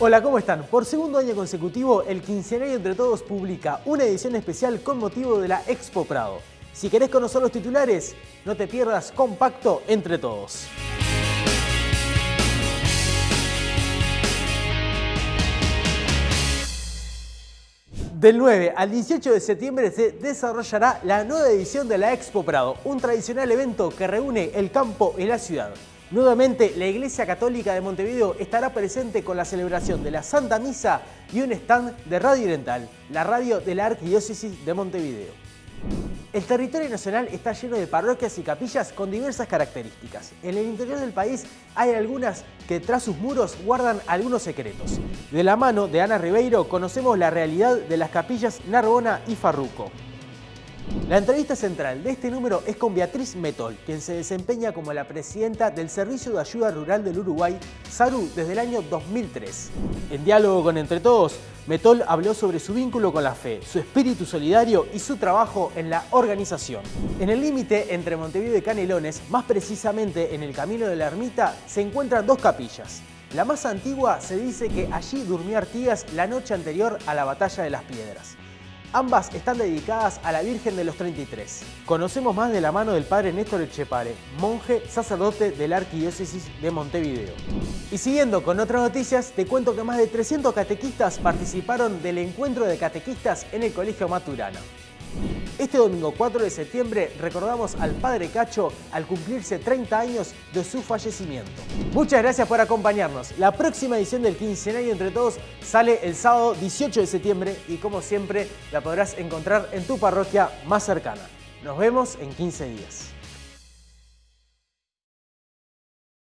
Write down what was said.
Hola, ¿cómo están? Por segundo año consecutivo, el Quincenario Entre Todos publica una edición especial con motivo de la Expo Prado. Si querés conocer los titulares, no te pierdas Compacto Entre Todos. Del 9 al 18 de septiembre se desarrollará la nueva edición de la Expo Prado, un tradicional evento que reúne el campo y la ciudad. Nuevamente, la Iglesia Católica de Montevideo estará presente con la celebración de la Santa Misa y un stand de Radio Oriental, la radio de la Arquidiócesis de Montevideo. El territorio nacional está lleno de parroquias y capillas con diversas características. En el interior del país hay algunas que tras sus muros guardan algunos secretos. De la mano de Ana Ribeiro conocemos la realidad de las capillas Narbona y Farruco. La entrevista central de este número es con Beatriz Metol, quien se desempeña como la presidenta del Servicio de Ayuda Rural del Uruguay, SARU, desde el año 2003. En diálogo con Entre Todos, Metol habló sobre su vínculo con la fe, su espíritu solidario y su trabajo en la organización. En el límite entre Montevideo y Canelones, más precisamente en el Camino de la Ermita, se encuentran dos capillas. La más antigua se dice que allí durmió Artigas la noche anterior a la Batalla de las Piedras. Ambas están dedicadas a la Virgen de los 33. Conocemos más de la mano del padre Néstor Echepare, monje sacerdote de la Arquidiócesis de Montevideo. Y siguiendo con otras noticias, te cuento que más de 300 catequistas participaron del encuentro de catequistas en el Colegio Maturana. Este domingo 4 de septiembre recordamos al Padre Cacho al cumplirse 30 años de su fallecimiento. Muchas gracias por acompañarnos. La próxima edición del Quincenario Entre Todos sale el sábado 18 de septiembre y como siempre la podrás encontrar en tu parroquia más cercana. Nos vemos en 15 días.